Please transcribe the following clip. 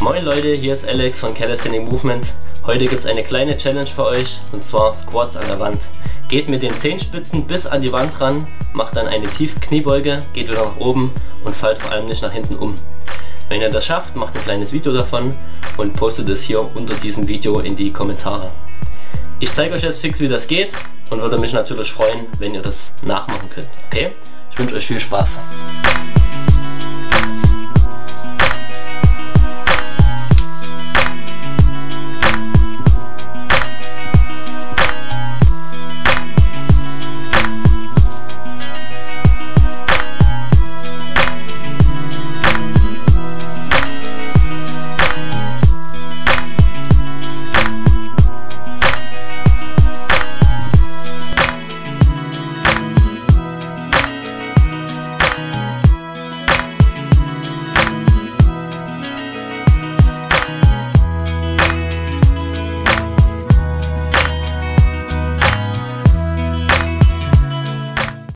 Moin Leute, hier ist Alex von Calisthenic Movement. Heute gibt es eine kleine Challenge für euch und zwar Squats an der Wand. Geht mit den Zehenspitzen bis an die Wand ran, macht dann eine tiefe Kniebeuge, geht wieder nach oben und fallt vor allem nicht nach hinten um. Wenn ihr das schafft, macht ein kleines Video davon und postet es hier unter diesem Video in die Kommentare. Ich zeige euch jetzt fix wie das geht und würde mich natürlich freuen, wenn ihr das nachmachen könnt. Okay? Ich wünsche euch viel Spaß.